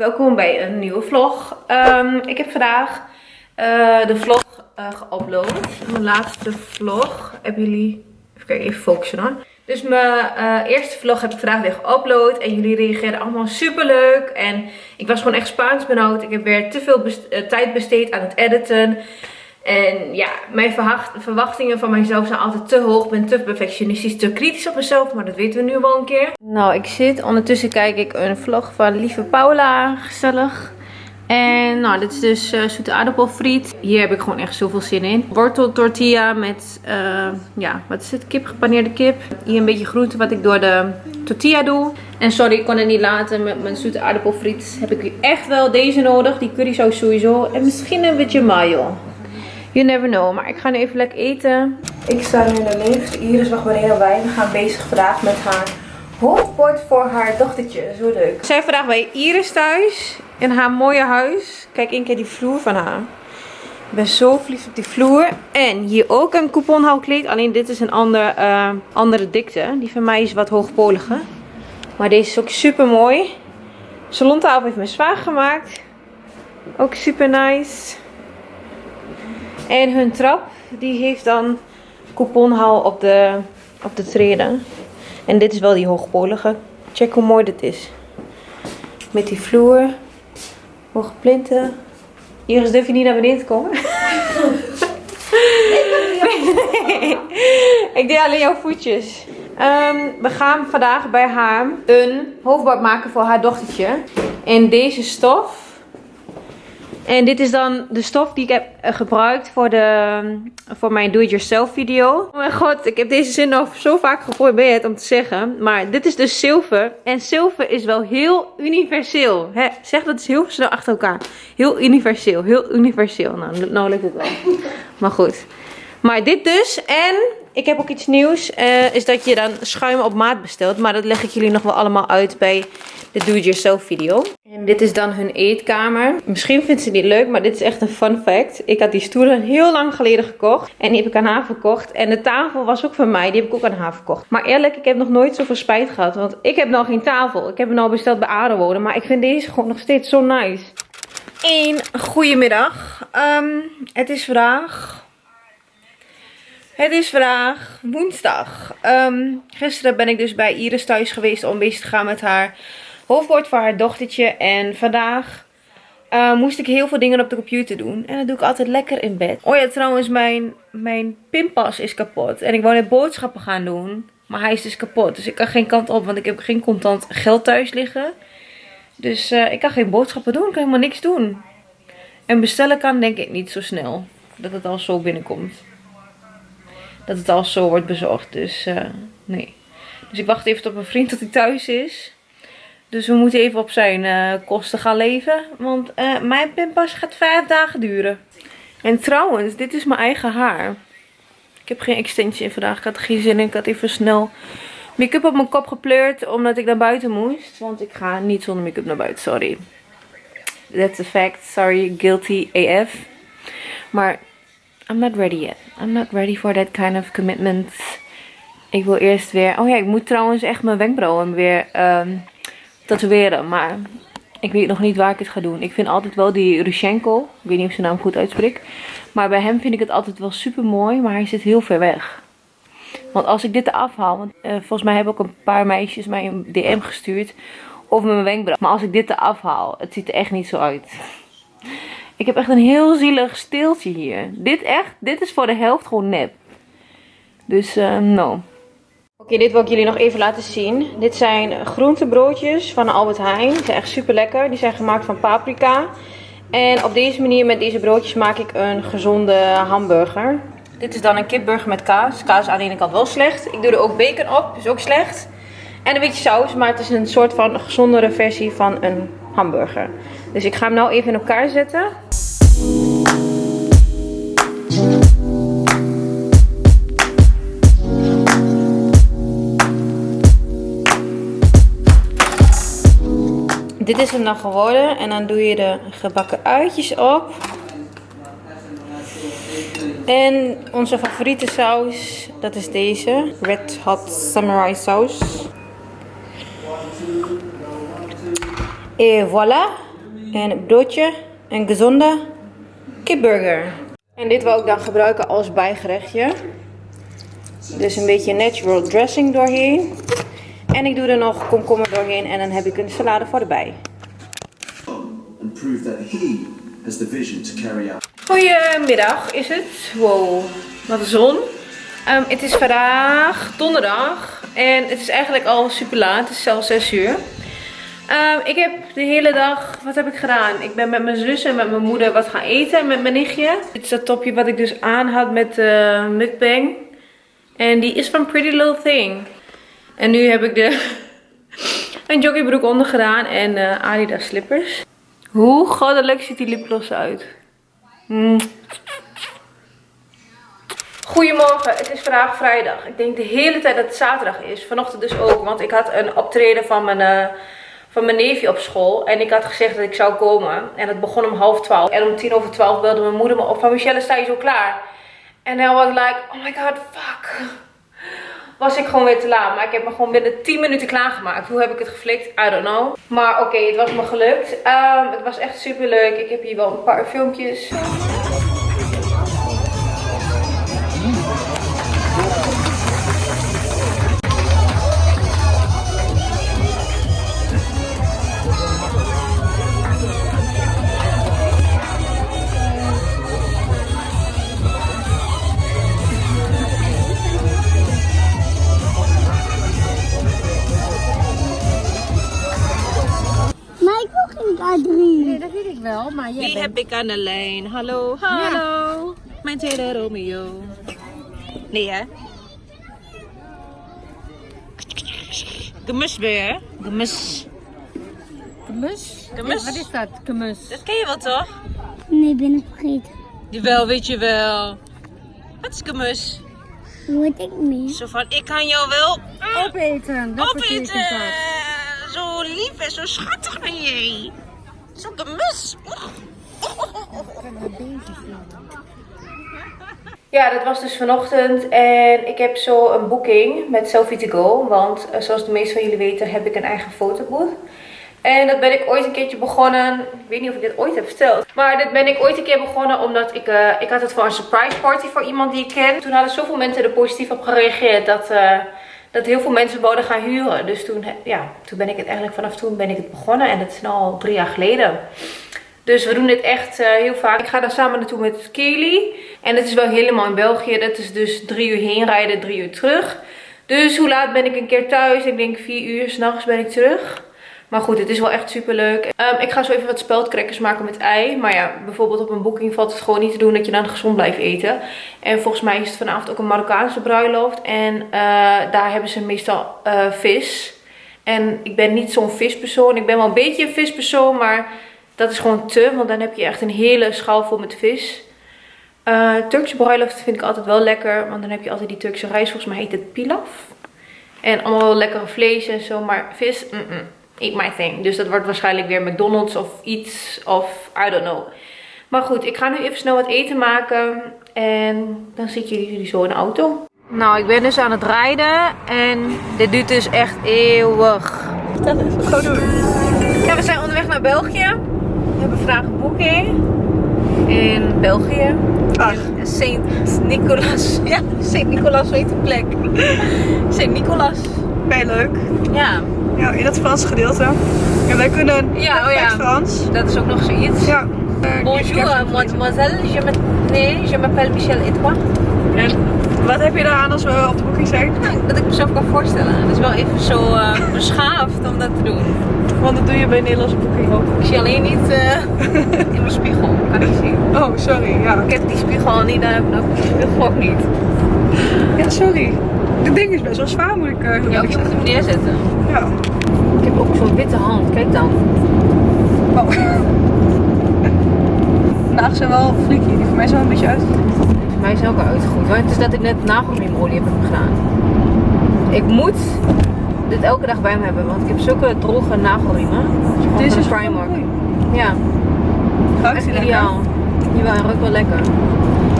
Welkom bij een nieuwe vlog. Ehm, ik heb vandaag eh, de vlog uh, geüpload. Mijn laatste vlog. Hebben jullie... Even kijken, even focussen hoor. Dus mijn uh, eerste vlog heb ik vandaag weer geüpload. En jullie reageerden allemaal super leuk. En ik was gewoon echt Spaans benauwd. Ik heb weer te veel tijd besteed aan het editen. En ja, mijn verwachtingen van mijzelf zijn altijd te hoog. Ik ben te perfectionistisch, te kritisch op mezelf. Maar dat weten we nu wel een keer. Nou, ik zit. Ondertussen kijk ik een vlog van lieve Paula. Gezellig. En nou, dit is dus uh, zoete aardappelfriet. Hier heb ik gewoon echt zoveel zin in. Wortel tortilla met, uh, ja, wat is het? Kip, gepaneerde kip. Hier een beetje groente wat ik door de tortilla doe. En sorry, ik kon het niet laten met mijn zoete aardappelfriet. Heb ik echt wel deze nodig. Die currysaus sowieso. En misschien een beetje mayo. You never know. Maar ik ga nu even lekker eten. Ik sta nu in de lift. Iris wacht beneden bij. We gaan bezig vandaag met haar hoofdbord voor haar dochtertje. Zo leuk. We zijn vandaag bij Iris thuis. In haar mooie huis. Kijk één keer die vloer van haar. Ik ben zo verliefd op die vloer. En hier ook een couponhoudkleed. Alleen dit is een ander, uh, andere dikte. Die van mij is wat hoogpolige. Maar deze is ook super mooi. Salontafel heeft mijn zwaar gemaakt. Ook super nice. En hun trap, die heeft dan couponhal op de, op de treden. En dit is wel die hoogpolige. Check hoe mooi dit is. Met die vloer. Hoge plinten. Iris, durf je niet naar beneden te komen? Ik deed alleen jouw voetjes. Um, we gaan vandaag bij haar een hoofdbord maken voor haar dochtertje. In deze stof. En dit is dan de stof die ik heb eh, gebruikt voor, de, voor mijn do-it-yourself video. Oh mijn god, ik heb deze zin al zo vaak geprobeerd om te zeggen. Maar dit is dus zilver. En zilver is wel heel universeel. Zeg dat is heel snel achter elkaar. Heel universeel, heel universeel. Nou, nou lukt het wel. Maar goed. Maar dit dus. En ik heb ook iets nieuws. Uh, is dat je dan schuim op maat bestelt. Maar dat leg ik jullie nog wel allemaal uit bij de do-it-yourself video. Dit is dan hun eetkamer. Misschien vindt ze die leuk, maar dit is echt een fun fact. Ik had die stoelen heel lang geleden gekocht. En die heb ik aan haar verkocht. En de tafel was ook van mij. Die heb ik ook aan haar verkocht. Maar eerlijk, ik heb nog nooit zoveel spijt gehad. Want ik heb nog geen tafel. Ik heb hem nou besteld bij Aardewonen. Maar ik vind deze gewoon nog steeds zo nice. Een goedemiddag. Um, het is vandaag het is vandaag woensdag. Um, gisteren ben ik dus bij Iris thuis geweest om bezig te gaan met haar hoofdwoord voor haar dochtertje. En vandaag uh, moest ik heel veel dingen op de computer doen. En dat doe ik altijd lekker in bed. Oh ja, trouwens, mijn, mijn pinpas is kapot. En ik wou net boodschappen gaan doen. Maar hij is dus kapot. Dus ik kan geen kant op, want ik heb geen contant geld thuis liggen. Dus uh, ik kan geen boodschappen doen. Ik kan helemaal niks doen. En bestellen kan denk ik niet zo snel. Dat het al zo binnenkomt dat het al zo wordt bezorgd. Dus uh, nee. Dus ik wacht even op mijn vriend tot hij thuis is. Dus we moeten even op zijn uh, kosten gaan leven. Want uh, mijn pinpas gaat vijf dagen duren. En trouwens, dit is mijn eigen haar. Ik heb geen extensie vandaag. Ik had geen zin in. Ik had even snel make-up op mijn kop gepleurd. Omdat ik naar buiten moest. Want ik ga niet zonder make-up naar buiten. Sorry. That's a fact. Sorry. Guilty AF. Maar I'm not ready yet. I'm not ready for that kind of commitment. Ik wil eerst weer... Oh ja, ik moet trouwens echt mijn wenkbrauwen weer um, tatoeëren. Maar ik weet nog niet waar ik het ga doen. Ik vind altijd wel die Rushenko. Ik weet niet of zijn naam goed uitspreek. Maar bij hem vind ik het altijd wel super mooi. Maar hij zit heel ver weg. Want als ik dit eraf haal. Want uh, volgens mij hebben ook een paar meisjes mij een DM gestuurd. Over mijn wenkbrauw. Maar als ik dit eraf haal. Het ziet er echt niet zo uit. Ik heb echt een heel zielig steeltje hier. Dit echt, dit is voor de helft gewoon nep. Dus, uh, no. Oké, dit wil ik jullie nog even laten zien. Dit zijn groentebroodjes van Albert Heijn. Die zijn echt super lekker. Die zijn gemaakt van paprika. En op deze manier met deze broodjes maak ik een gezonde hamburger. Dit is dan een kipburger met kaas. Kaas aan de ene kant wel slecht. Ik doe er ook bacon op, is ook slecht. En een beetje saus, maar het is een soort van gezondere versie van een hamburger. Dus ik ga hem nou even in elkaar zetten. Dit is hem dan geworden. En dan doe je de gebakken uitjes op. En onze favoriete saus, dat is deze. Red Hot Samurai Saus. En voilà. En een broodje. Een gezonde kipburger. En dit wil ik dan gebruiken als bijgerechtje. Dus een beetje natural dressing doorheen. En ik doe er nog komkommer doorheen en dan heb ik een salade voor erbij. Goedemiddag is het. Wow, wat een zon. Ehm, het is vandaag donderdag en het is eigenlijk al super laat. Het is zelfs 6 uur. Ehm, ik heb de hele dag, wat heb ik gedaan? Ik ben met mijn zus en met mijn moeder wat gaan eten met mijn nichtje. Dit is dat topje wat ik dus aan had met de mukbang. En die is van Pretty Little Thing. En nu heb ik de een joggingbroek onder gedaan en eh, Adidas slippers. Hoe goddelijk ziet die lipgloss uit? Mm. Goedemorgen, het is vandaag vrijdag. Ik denk de hele tijd dat het zaterdag is. Vanochtend dus ook, want ik had een optreden van mijn, eh, van mijn neefje op school. En ik had gezegd dat ik zou komen. En het begon om half twaalf. En om tien over twaalf belde mijn moeder me op van Michelle, sta je zo klaar? En hij was like, oh my god, fuck. Was ik gewoon weer te laat. Maar ik heb me gewoon binnen 10 minuten klaargemaakt. Hoe heb ik het geflikt? I don't know. Maar oké, het was me gelukt. Ehm, het was echt super leuk. Ik heb hier wel een paar filmpjes. Jij Wie bent... heb ik aan de lijn? Hallo, hallo. Mijn tweede Romeo. Nee hè? Gemusbeer. Gemus. Kemus? Kemus? Wat is dat, kemus? Dat ken je wel toch? Nee, ben ik vergeten. Jawel, weet je wel. Wat is gemus? Weet ik niet. Zo van, ik kan jou wel Opeten, dat opeten. dat. Zo lief en zo schattig ben jij. Zo gemus. Ja, dat was dus vanochtend en ik heb zo een boeking met Selfie to Go. Want eh, zoals de meesten van jullie weten heb ik een eigen fotobooth. En dat ben ik ooit een keertje begonnen. Ik weet niet of ik dit ooit heb verteld. Maar dit ben ik ooit een keer begonnen omdat ik, eh, ik had het voor een surprise party voor iemand die ik ken. Toen hadden zoveel mensen er positief op gereageerd dat, eh, dat heel veel mensen wouden gaan huren. Dus toen, ja, toen ben ik het eigenlijk vanaf toen ben ik het begonnen. En dat is nu al drie jaar geleden. Dus we doen dit echt eh, heel vaak. Ik ga daar samen naartoe met Kelly. En het is wel helemaal in België. Dat is dus drie uur heen rijden, drie uur terug. Dus hoe laat ben ik een keer thuis? Ik denk vier uur s'nachts ben ik terug. Maar goed, het is wel echt super leuk. ik ga zo even wat speldcrackers maken met ei. Maar ja, bijvoorbeeld op een boeking valt het gewoon niet te doen dat je dan gezond blijft eten. En volgens mij is het vanavond ook een Marokkaanse bruiloft. En eh, daar hebben ze meestal eh, vis. En ik ben niet zo'n vispersoon. Ik ben wel een beetje een vispersoon, maar dat is gewoon te. Want dan heb je echt een hele schaal vol met vis. Eh Turkse bruiloft vind ik altijd wel lekker. Want dan heb je altijd die Turkse rijst. Volgens mij heet het pilaf. En allemaal wel lekkere vlees en zo. Maar vis, -mm, eat my thing. Dus dat wordt waarschijnlijk weer McDonald's of iets. Of I don't know. Maar goed, ik ga nu even snel wat eten maken. En dan zie ik jullie zo in de auto. Nou, ik ben dus aan het rijden. En dit duurt dus echt eeuwig. Dat is gewoon doen. Ja, we zijn onderweg naar België. We hebben vandaag een boeking. In België. In Sint-Nicolas. Ja, Sint-Nicolas weet de plek. Sint-Nicolas. Bij leuk. Ja, Ja, in dat Franse gedeelte. En wij kunnen Ja, oh ja. Frans. dat is ook nog zoiets. Ja. Bonjour, mademoiselle. Je nee, je m'appelle Michel toi? En wat heb je daar aan als we op de boeking zijn? Nou, dat ik mezelf kan voorstellen. Het is wel even zo eh, beschaafd om dat te doen. Want dat doe je bij Nederlandse boeking ook. Ik zie alleen niet eh, in mijn spiegel. Kan ik zien. Oh, sorry. Ja, Ik heb die spiegel al niet, dan heb ik die spiegel ook niet. ja sorry. Dit ding is best wel zwaar, moet ik uh, Ja, je moet hem neerzetten. Ja. Ik heb ook zo'n witte hand. Kijk dan. Oh. Vandaag zijn wel freaky. Die voor mij zijn wel een beetje uit. Voor mij is ook al uitgegroeid. Het is dat ik net nagelriemolie heb gedaan. Ik moet dit elke dag bij me hebben, want ik heb zulke droge nagelriemen. Deze is wel Primark. Ja, Ruikt echt die lekker? ideaal. Jawel, hij ruikt wel lekker.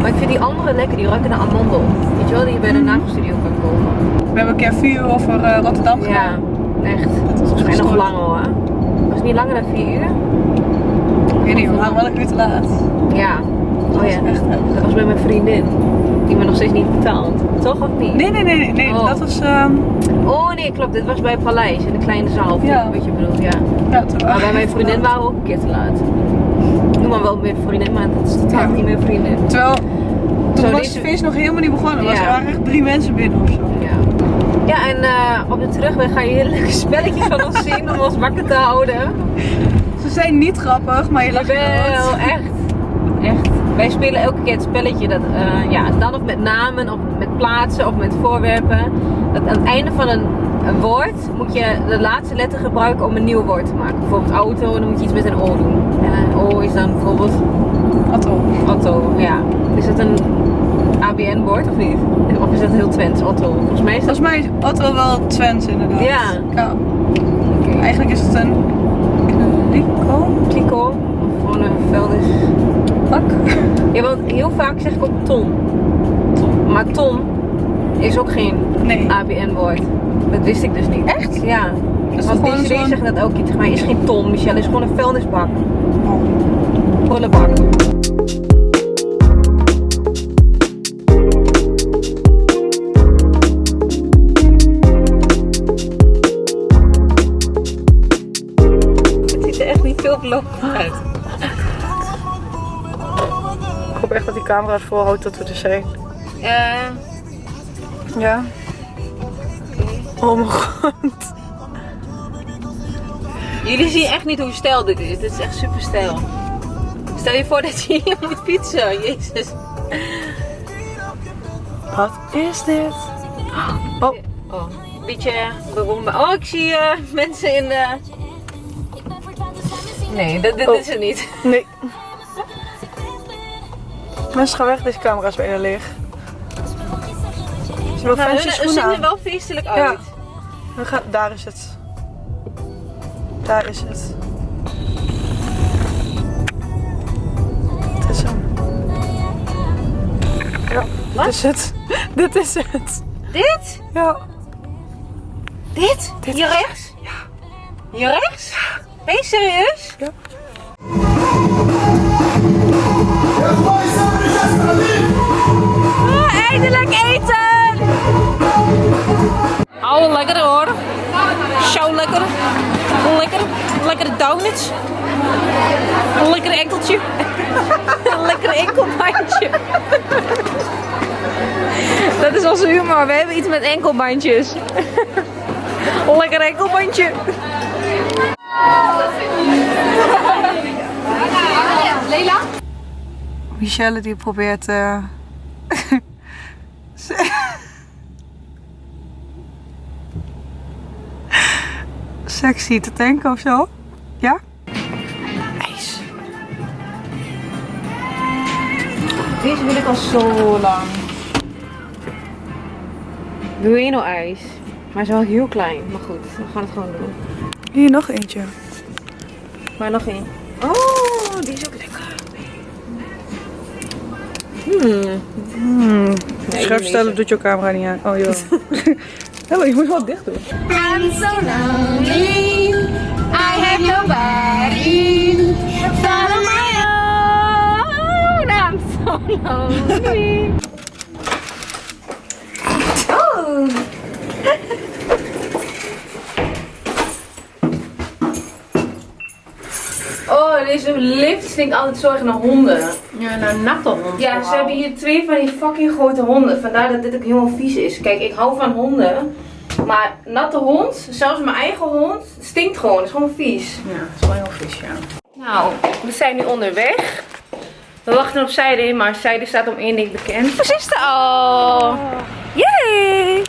Maar ik vind die andere lekker, die ruiken naar amandel. Weet je wel, die je bij de nagelstudio kan kopen. We hebben een keer vier uur over eh, Rotterdam Ja, gedaan. Echt. Dat was En nog lang hoor. Was het niet langer dan vier uur? Ik weet niet, we waren wel een uur te laat. Ja. Oh ja. Echt heftig. Dat was bij mijn vriendin. Die me nog steeds niet betaalt. Toch of niet? Nee, nee, nee, nee. Oh. Dat was, ehm Oh nee, klopt. Dit was bij het Paleis in de kleine zaal. Ja. Wat je bedoelt, ja. ja, toen Maar bij mijn vriendin waren we ook een keer te laat. Maar wel mijn vriendin, maar dat is totaal Ja. niet mijn vriendin. Terwijl, toen Zo, was het feest nog helemaal niet begonnen. Ja. Er waren echt drie mensen binnen of zo. Ja. Ja, en eh, op de terugweg ga je hele leuke spelletjes van ons zien om ons wakker te houden. Ze zijn niet grappig, maar je lacht wel. echt. Echt. Wij spelen elke keer het spelletje dat, eh, ja, dan of met namen, of met plaatsen, of met voorwerpen. Dat aan het einde van een, een woord moet je de laatste letter gebruiken om een nieuw woord te maken. Bijvoorbeeld auto, dan moet je iets met een O doen. En een O is dan bijvoorbeeld Atto. Otto, ja. Is dat een ABN-woord of niet? Of is dat heel Twents, Otto? Volgens mij is dat... Volgens mij is Atto wel Twents inderdaad. Ja. ja. Eigenlijk is het een kliko. Kliko, of gewoon een vuilnis. Pak. Ja, want heel vaak zeg ik ook Tom. Tom. Maar Tom is ook geen Nee. ABN-woord. Dat wist ik dus niet. Echt? Ja. is Want deze zo'n- zegt dat ook tegen mij. Is geen Tom, Michelle. Is gewoon een vuilnisbak. Prullenbak. Het ziet er echt niet veel belovend uit. Ik hoop echt dat die camera's volhoudt dat we er zijn. Eh, Ja. Oh mijn god. Jullie zien echt niet hoe stijl dit is. Dit is echt super stijl. Stel je voor dat je hier moet fietsen. Jezus. Wat is dit? Oh, Oh, een beetje beroemd. Oh, ik zie eh, mensen in de... Nee, dat, dit Oh. is het niet. nee. Mensen gaan weg, deze camera is bijna leeg. Ze hebben Nou, fancy hun- ze schoenen zien er wel feestelijk uit. Ja. We gaan, daar is het. Daar is het. Het is hem. Ja, Wat? dit is het. dit is het. Dit? Ja. Dit? Dit Hier rechts? Ja. Hier rechts? Ben je serieus? Ja. Oh, eindelijk eten! Oh, lekker hoor. Zo lekker. Lekker. Lekkere donuts. Lekker enkeltje. Lekker enkelbandje. Dat is onze humor. We hebben iets met enkelbandjes. Lekker enkelbandje. Michelle die probeert eh, sexy te tanken of zo. Ja? IJs. Deze wil ik al zo lang. Bueno ijs. Maar is wel heel klein. Maar goed, we gaan het gewoon doen. Hier nog eentje. Maar nog één. Oh, die is ook lekker. Hmm. Hmm. Nee, Scherp die stellen doet je camera niet aan. Oh joh. ja, maar moet wel dicht doen. I'm so lonely. I have nobody. On my own. I'm so lonely. oh. Oh, deze lift stinkt altijd zo erg naar honden. Ja, nou natte hond. Ja, ze hebben hier twee van die fucking grote honden. Vandaar dat dit ook helemaal vies is. Kijk, ik hou van honden. Maar natte hond, zelfs mijn eigen hond, stinkt gewoon. Het is gewoon vies. Ja, dat is wel heel vies, ja. Nou, we zijn nu onderweg. We wachten op Zijde, maar Zijde staat om één ding bekend. Is er al! Yay!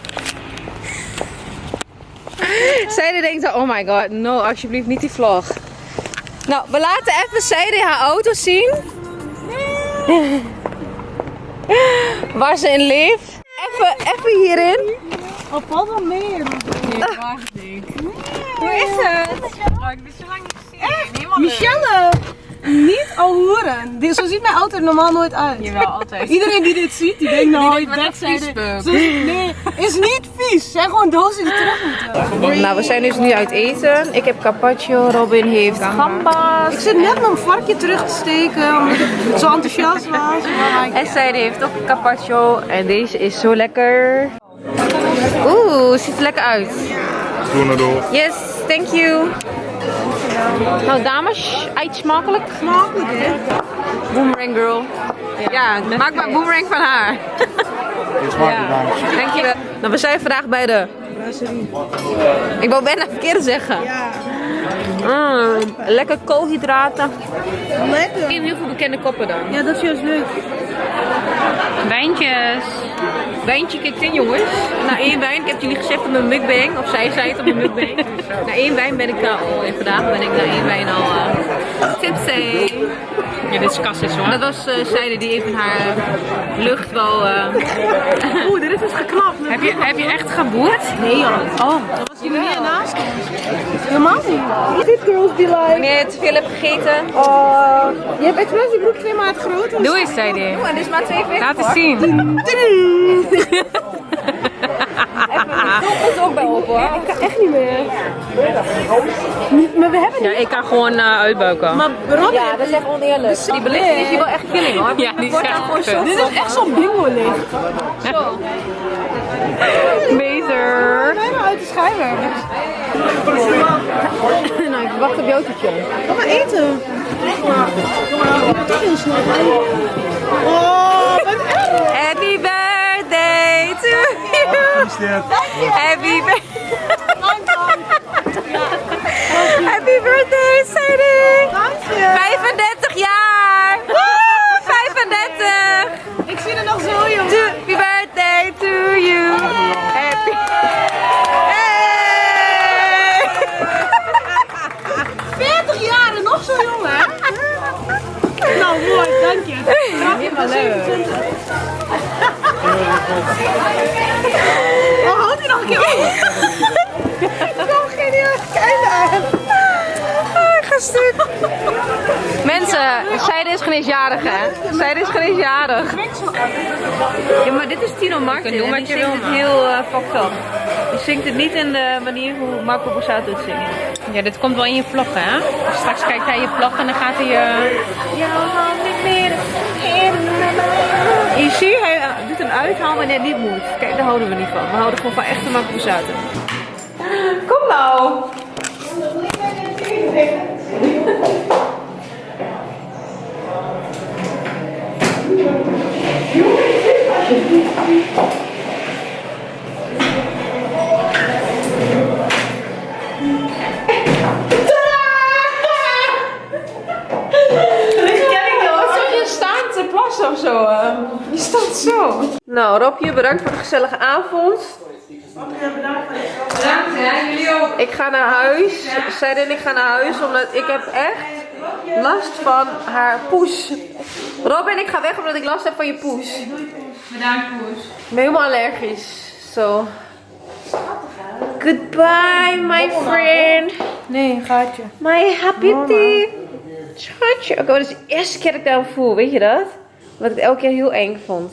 Zijde denkt oh my god, no, alsjeblieft niet die vlog. Nou, we laten even Zijde haar auto zien. Waar ze in leeft. Even, even hierin. Oh, valt wel mee. Nee, wacht ik. Hoe is het? Oh ik ben zo lang niet gezien. Leuk. Michelle! Niet al hoeren. Dit- Zo ziet mijn auto er normaal nooit uit. Jawel, altijd. Iedereen die dit ziet, die denkt nou, denkt, je backside. viespeuk. Zo- Nee, is niet vies. Zijn gewoon dozen die terug moeten. Nou, we zijn dus nu uit eten. Ik heb carpaccio, Robin heeft gambas. Ik zit net mijn varkje terug te steken, omdat ik zo enthousiast was. En zij heeft ook carpaccio. En deze is zo lekker. Oeh, ziet er lekker uit. Doe door. Yes, thank you. Nou, dames, eet smakelijk. Smakelijk, hè? Boomerang girl. Ja, maak maar boomerang van haar. Smaakt niet dames. Dankjewel. Nou, we zijn vandaag bij de... Ik wou bijna verkeerd zeggen. Ja, Mm, lekker koolhydraten. lekker. Ik heb heel veel bekende koppen dan. Ja, dat is juist leuk. Wijntjes. Wijntje kikt in jongens. Na één wijn, ik heb jullie gezegd op mijn mukbang, of zij zei het op mijn mukbang. Eh, na één wijn ben ik daar al, en vandaag ben ik na één wijn al uh, tipsy. Ja, dit is kassis hoor. Dat was uh, Zijde die even haar eh, lucht wel... eh, Oeh, dit is dus geknapt. heb, je, heb je echt geboerd? Nee, joh. Oh, dat was hier meer naast. Helemaal niet. Dit girls be like. Wanneer je te veel hebt gegeten. Oh, je hebt expres die broek twee maat groter. Doe eens, zei hij. en dit is maar 42 Laat eens zien. Even, ook bij op hoor. Ik kan echt niet meer. Maar we hebben Ja, ik kan gewoon uh, uitbuiken. Maar Rob, Ja, dat is echt oneerlijk. Die belichting is hier wel echt killing hoor. Ja, die is echt dit is echt zo'n bingo licht. Beter. Bijna uit de schijnwerpers. nou, ik wacht op jouw toetje. Maar eten. Toch heel snel. Oh, wat erg. Happy birthday to you. Happy birthday. Happy birthday, Sadie. Dank je. 35 jaar. Helemaal leuk. Oh, houdt hij nog een keer op? Kom, geniaal. Kijk daar. Ah, gestuk. Mensen, Zijde is geen eens jarig hè? Zijde is geen eens jarig. Ja, maar dit is Tino Martin. Doe wat je wil, het heel uh, fucked up. Zingt het niet in de manier hoe Marco Borsato het zingt. Ja, dit komt wel in je vlog, hè? Straks kijkt hij je vlog en dan gaat hij... eh, Je ziet, hij uh, doet een uithaal wanneer het niet moet. Kijk, daar houden we niet van. We houden gewoon van echte Marco Borsato. Kom nou! Zo. eh. Je staat zo. Nou, Robje, bedankt voor de gezellige avond. Bedankt, hè? Jullie ook. Ik ga naar huis. Zij en ik gaan naar huis omdat ik heb echt last van haar poes. Robin, ik ga weg omdat ik last heb van je poes. Bedankt, Poes. Ik ben helemaal allergisch. Zo. Goodbye, my friend. Nee, gaatje. My happy. Schatje. Oké, maar dat is de eerste keer dat ik dat voel, weet je dat? Wat ik elke keer heel eng vond.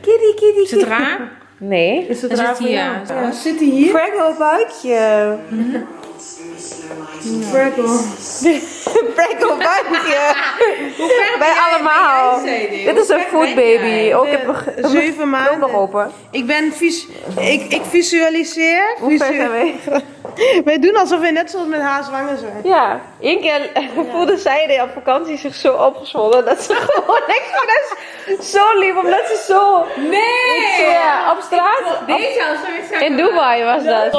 Kitty, kitty, Is het raar? Nee. Is het Dan raar zit voor hij, jou? ja. Ja, zit hij hier? Fraggle buikje. Freckle. Fraggle buikje. Bij allemaal. Dit is een food baby. Ook ik heb nog Zeven nog maanden. open. Ik ben vis ik, ik visualiseer. Hoe ver visu- zijn wij? Wij doen alsof we net zoals met haar zwanger zijn. Ja, één keer voelde zij op vakantie zich zo opgezwollen dat ze gewoon niks van is zo lief omdat ze zo. Nee! Ja, op straat. Deze In Dubai was dat.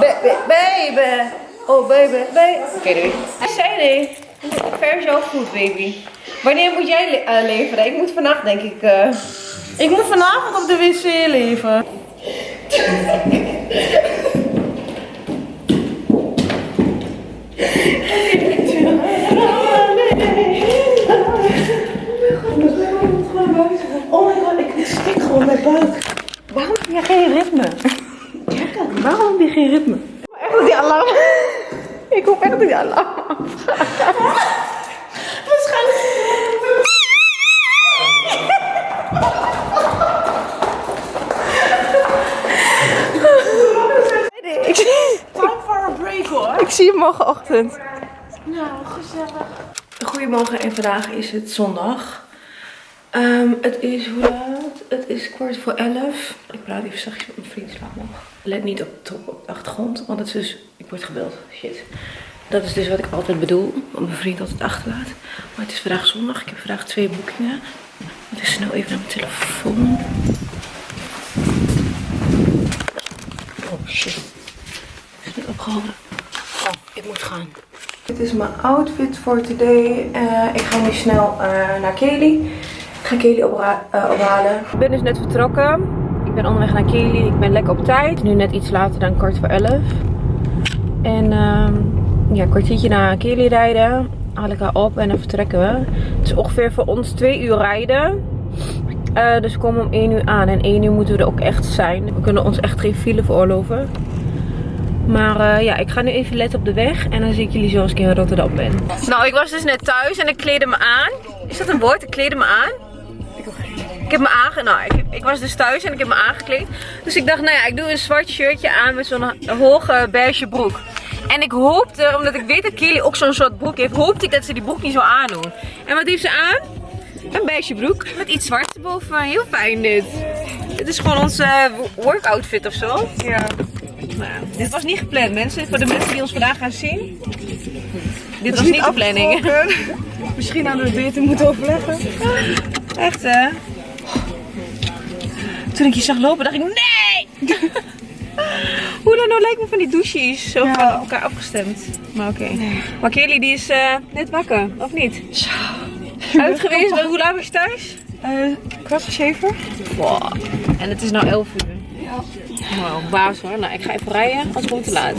Baby, baby. Oh, baby, baby. Oké, doei. Ver zo goed, baby. Wanneer moet jij le- eh, leveren? Ik moet vannacht, denk ik. eh. Ik moet vanavond op de wc leven. Oh my god, ik stik gewoon mijn buik. Waarom je geen ritme? Waarom heb je geen ritme? Echt dat die alarm. Ik hoop echt dat die alarm. Waarschijnlijk. Ik zie je morgenochtend. Nou, gezellig. Goedemorgen en vandaag is het zondag. Ehm, het is hoe laat? Het is kwart voor elf. Ik praat even zachtjes met mijn vriend slaap. Let niet op, de achtergrond, want het is dus... Ik word gebeld. Shit. Dat is dus wat ik altijd bedoel, wat mijn vriend altijd achterlaat. Maar het is vandaag zondag. Ik heb vandaag twee boekingen. Ik ga snel even naar mijn telefoon. Oh shit. Het is niet opgehouden. Oh, ik moet gaan. Dit is mijn outfit voor today. Eh, ik ga nu snel eh, naar Kelly. Ik ga Kelly opra- eh, ophalen. Ik ben dus net vertrokken. Ik ben onderweg naar Kelly. Ik ben lekker op tijd. Nu net iets later dan kwart voor elf. En ehm, ja, een kwartiertje naar Kelly rijden. Haal ik haar op en dan vertrekken we. Het is ongeveer voor ons twee uur rijden. Eh, dus we komen om 1 uur aan. En 1 uur moeten we er ook echt zijn. We kunnen ons echt geen file veroorloven. Maar eh, ja, ik ga nu even letten op de weg. En dan zie ik jullie zo als ik in Rotterdam ben. Nou, ik was dus net thuis en ik kleedde me aan. Is dat een woord? Ik kleedde me aan. Ik heb me aange... Nou, ik, ik was dus thuis en ik heb me aangekleed. Dus ik dacht, nou ja, ik doe een zwart shirtje aan met zo'n hoge beige broek. En ik hoopte, omdat ik weet dat Kelly ook zo'n soort broek heeft, hoopte ik dat ze die broek niet zou aandoen. En wat heeft ze aan? Een beige broek met iets zwart erboven. Heel fijn dit. Dit is gewoon onze eh, workoutfit of zo. Ja. Nou, dit was niet gepland, mensen. Voor de mensen die ons vandaag gaan zien. Dit was is niet de planning. Misschien hadden we het beter moeten overleggen. Echt hè? Toen ik je zag lopen, dacht ik nee! Hoe dan nou lijkt me van die douches. Zo Ja. van elkaar afgestemd. Maar oké. Maar Kelly die is eh, net wakker, of niet? Zo. Uit geweest, maar hoe laat was je thuis? Eh kwart voor zeven. Wow. En het is nou 11 uur. Ja. Wow, baas hoor. Nou, ik ga even rijden, als gewoon te laat.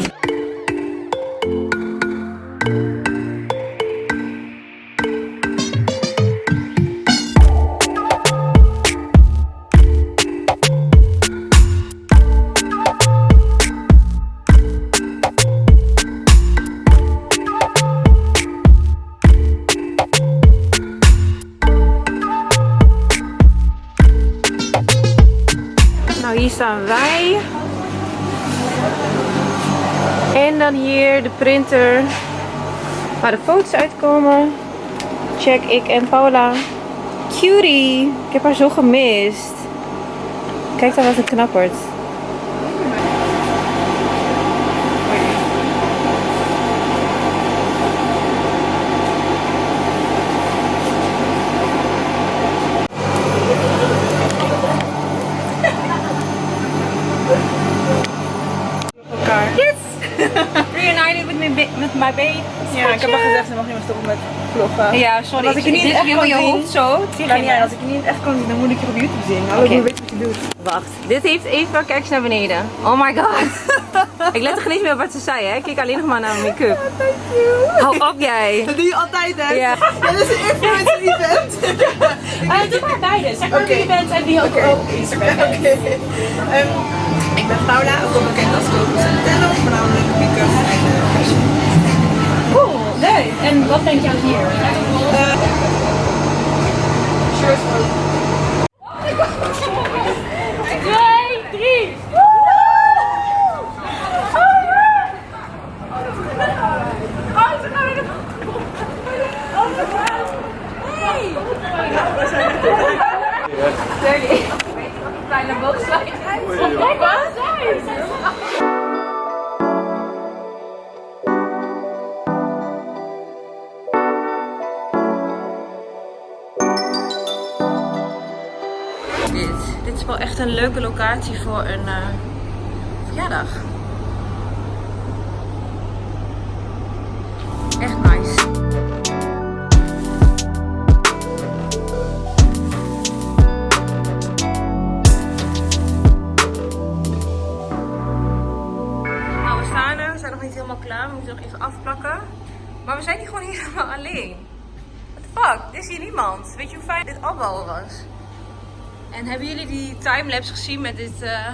Dan hier de printer waar de foto's uitkomen. Check ik en Paula. Cutie! Ik heb haar zo gemist. Kijk dan wat een knappert. Elkaar. Yes! Reunited with my, ba- Ja, ik heb al gezegd, ze mag niet meer stoppen met vloggen. Ja, sorry. Als ik je niet echt kan je hoofd zo. Uit. Als ik je niet echt kan zien, dan moet ik je op YouTube zien. Hallo, ik weet wat je doet. Wacht, dit heeft Eva, kijk eens naar beneden. Oh my god. ik let er geen eens meer op wat ze zei, hè. Ik keek alleen nog maar naar mijn make-up. Hou op jij. Dat doe je altijd, hè? Ja. Dit is een influencer event. doe maar beide. Zeg maar wie je bent en wie ook op Instagram. Oké. Ehm, ik ben Paula, ook wel bekend als Coco Centello, voornamelijk make-up eh. Leuk. En wat denk je aan hier? Shirt verjaardag. Echt nice. Nou, we staan er. We zijn nog niet helemaal klaar. We moeten nog even afplakken. Maar we zijn hier gewoon helemaal alleen. What the fuck? Is hier niemand. Weet je hoe fijn dit afbouwen was? En hebben jullie die timelapse gezien met dit, eh,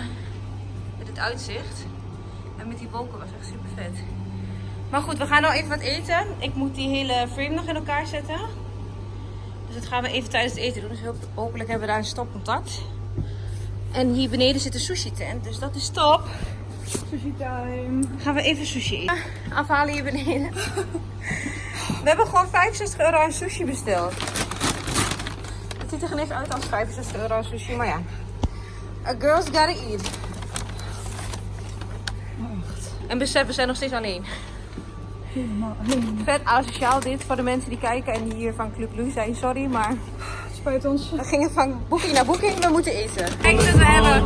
dit uitzicht? En met die wolken was echt super vet. Maar goed, we gaan nou even wat eten. Ik moet die hele frame nog in elkaar zetten. Dus dat gaan we even tijdens het eten doen. Dus hopelijk hebben we daar een stopcontact. En hier beneden zit een sushi tent, dus dat is top. Sushi time. Gaan we even sushi eten. Afhalen hier beneden. We hebben gewoon 65 euro aan sushi besteld. Het ziet er geen eens uit als 65 euro aan sushi, maar ja. A girl's gotta eat. En besef, we zijn nog steeds alleen. Vet asociaal dit voor de mensen die kijken en die hier van Club Blue zijn. Sorry, maar Spijt ons. we gingen van boeking naar boeking. We moeten eten. Kijk wat we hebben.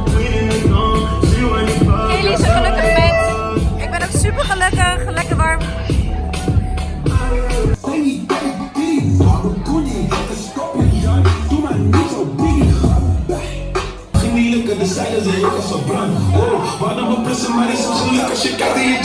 Elise, gelukkig met. Ik ben ook super gelukkig. Lekker warm. Dan plussen, maar je kijkt in.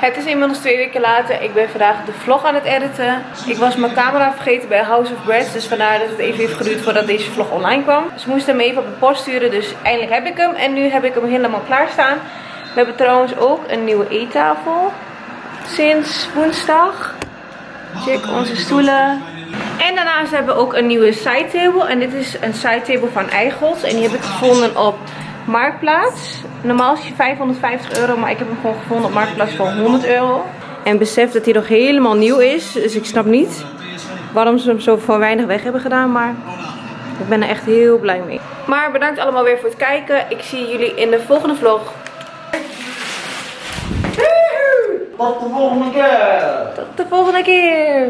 Het is inmiddels twee weken later. Ik ben vandaag de vlog aan het editen. Ik was mijn camera vergeten bij House of Bread. Dus vandaar dat het even heeft geduurd voordat deze vlog online kwam. Ze moesten hem even op de post sturen. Dus eindelijk heb ik hem. En nu heb ik hem helemaal klaarstaan. We hebben trouwens ook een nieuwe eettafel. Sinds woensdag. Check onze stoelen. En daarnaast hebben we ook een nieuwe side table. En dit is een side table van Eichels. En die heb ik gevonden op Marktplaats. Normaal is die 550 euro, maar ik heb hem gewoon gevonden op Marktplaats voor 100 euro. En besef dat hij nog helemaal nieuw is. Dus ik snap niet waarom ze hem zo voor weinig weg hebben gedaan. Maar ik ben er echt heel blij mee. Maar bedankt allemaal weer voor het kijken. Ik zie jullie in de volgende vlog. Tot de volgende keer! Tot de volgende keer.